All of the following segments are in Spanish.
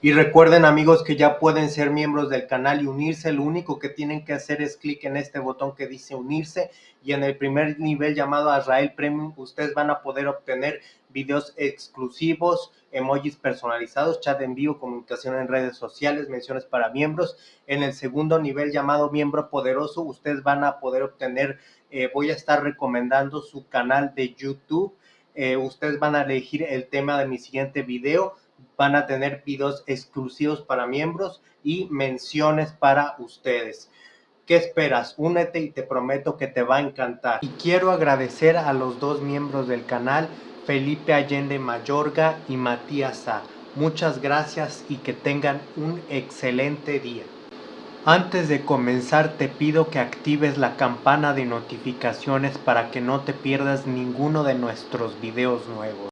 Y recuerden amigos que ya pueden ser miembros del canal y unirse. Lo único que tienen que hacer es clic en este botón que dice unirse y en el primer nivel llamado Azrael Premium ustedes van a poder obtener videos exclusivos, emojis personalizados, chat en vivo, comunicación en redes sociales, menciones para miembros. En el segundo nivel llamado miembro poderoso ustedes van a poder obtener, eh, voy a estar recomendando su canal de YouTube. Eh, ustedes van a elegir el tema de mi siguiente video van a tener videos exclusivos para miembros y menciones para ustedes. ¿Qué esperas? Únete y te prometo que te va a encantar. Y quiero agradecer a los dos miembros del canal, Felipe Allende Mayorga y Matías A. Muchas gracias y que tengan un excelente día. Antes de comenzar te pido que actives la campana de notificaciones para que no te pierdas ninguno de nuestros videos nuevos.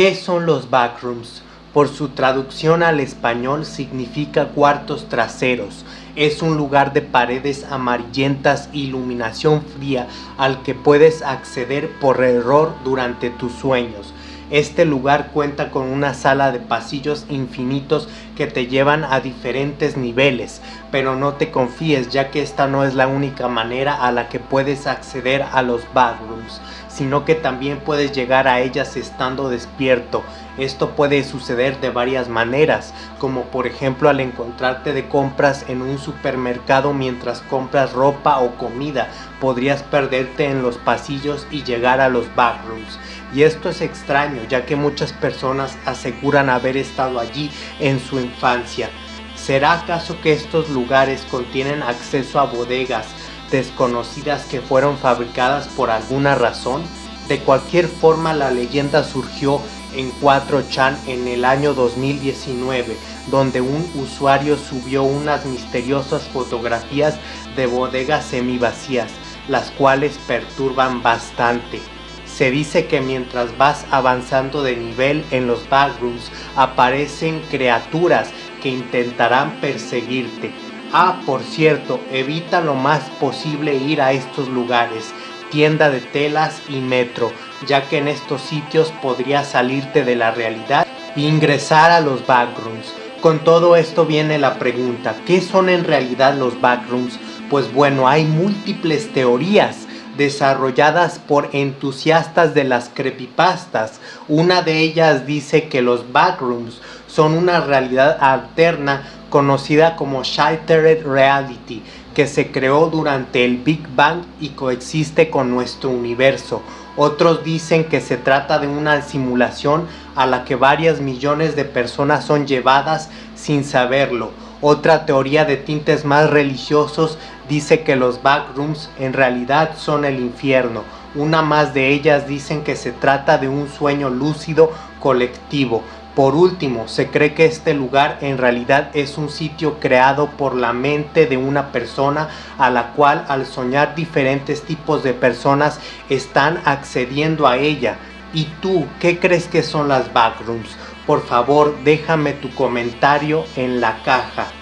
¿Qué son los backrooms? Por su traducción al español significa cuartos traseros. Es un lugar de paredes amarillentas, iluminación fría al que puedes acceder por error durante tus sueños. Este lugar cuenta con una sala de pasillos infinitos que te llevan a diferentes niveles, pero no te confíes ya que esta no es la única manera a la que puedes acceder a los backrooms sino que también puedes llegar a ellas estando despierto. Esto puede suceder de varias maneras, como por ejemplo al encontrarte de compras en un supermercado mientras compras ropa o comida, podrías perderte en los pasillos y llegar a los backrooms. Y esto es extraño, ya que muchas personas aseguran haber estado allí en su infancia. ¿Será acaso que estos lugares contienen acceso a bodegas, desconocidas que fueron fabricadas por alguna razón. De cualquier forma la leyenda surgió en 4chan en el año 2019, donde un usuario subió unas misteriosas fotografías de bodegas semivacías, las cuales perturban bastante. Se dice que mientras vas avanzando de nivel en los backrooms aparecen criaturas que intentarán perseguirte, Ah, por cierto, evita lo más posible ir a estos lugares, tienda de telas y metro, ya que en estos sitios podrías salirte de la realidad e ingresar a los backrooms. Con todo esto viene la pregunta, ¿qué son en realidad los backrooms? Pues bueno, hay múltiples teorías desarrolladas por entusiastas de las creepypastas. Una de ellas dice que los backrooms son una realidad alterna conocida como Shattered Reality, que se creó durante el Big Bang y coexiste con nuestro universo. Otros dicen que se trata de una simulación a la que varias millones de personas son llevadas sin saberlo. Otra teoría de tintes más religiosos dice que los backrooms en realidad son el infierno. Una más de ellas dicen que se trata de un sueño lúcido colectivo. Por último, se cree que este lugar en realidad es un sitio creado por la mente de una persona a la cual al soñar diferentes tipos de personas están accediendo a ella. ¿Y tú qué crees que son las backrooms? Por favor déjame tu comentario en la caja.